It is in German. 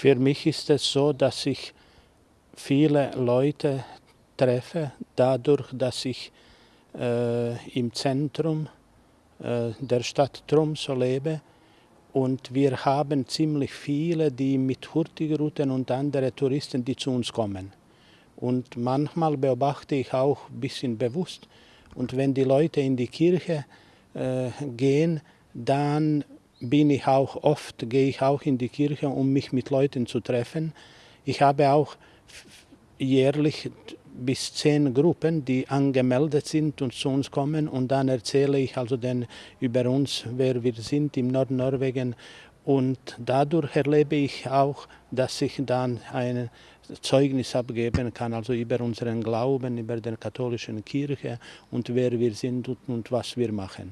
Für mich ist es so, dass ich viele Leute treffe, dadurch, dass ich äh, im Zentrum äh, der Stadt Tromsø lebe. Und wir haben ziemlich viele, die mit Hurtigruten und anderen Touristen, die zu uns kommen. Und manchmal beobachte ich auch ein bisschen bewusst. Und wenn die Leute in die Kirche äh, gehen, dann bin ich auch oft, gehe ich auch in die Kirche, um mich mit Leuten zu treffen. Ich habe auch jährlich bis zehn Gruppen, die angemeldet sind und zu uns kommen und dann erzähle ich also den über uns, wer wir sind im Nordnorwegen und dadurch erlebe ich auch, dass ich dann ein Zeugnis abgeben kann, also über unseren Glauben, über die katholische Kirche und wer wir sind und was wir machen.